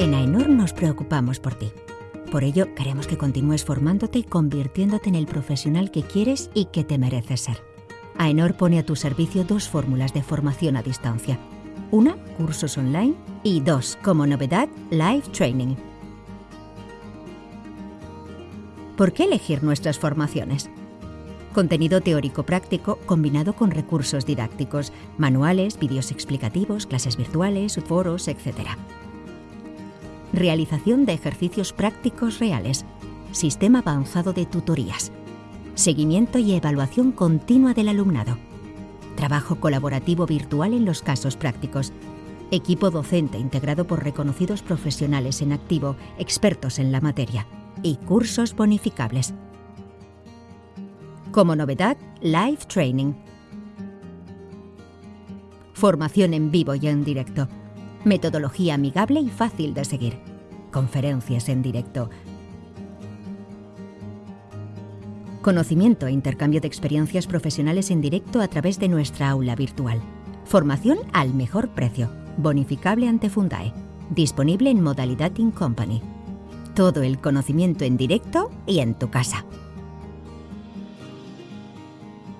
En AENOR nos preocupamos por ti. Por ello, queremos que continúes formándote y convirtiéndote en el profesional que quieres y que te mereces ser. AENOR pone a tu servicio dos fórmulas de formación a distancia. Una, cursos online, y dos, como novedad, live training. ¿Por qué elegir nuestras formaciones? Contenido teórico práctico combinado con recursos didácticos, manuales, vídeos explicativos, clases virtuales, foros, etc. Realización de ejercicios prácticos reales. Sistema avanzado de tutorías. Seguimiento y evaluación continua del alumnado. Trabajo colaborativo virtual en los casos prácticos. Equipo docente integrado por reconocidos profesionales en activo, expertos en la materia. Y cursos bonificables. Como novedad, Live Training. Formación en vivo y en directo. Metodología amigable y fácil de seguir. Conferencias en directo. Conocimiento e intercambio de experiencias profesionales en directo a través de nuestra aula virtual. Formación al mejor precio. Bonificable ante Fundae. Disponible en modalidad In Company. Todo el conocimiento en directo y en tu casa.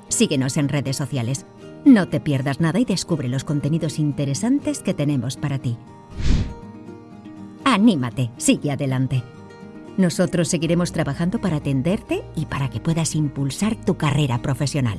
Síguenos en redes sociales. No te pierdas nada y descubre los contenidos interesantes que tenemos para ti. Anímate, sigue adelante. Nosotros seguiremos trabajando para atenderte y para que puedas impulsar tu carrera profesional.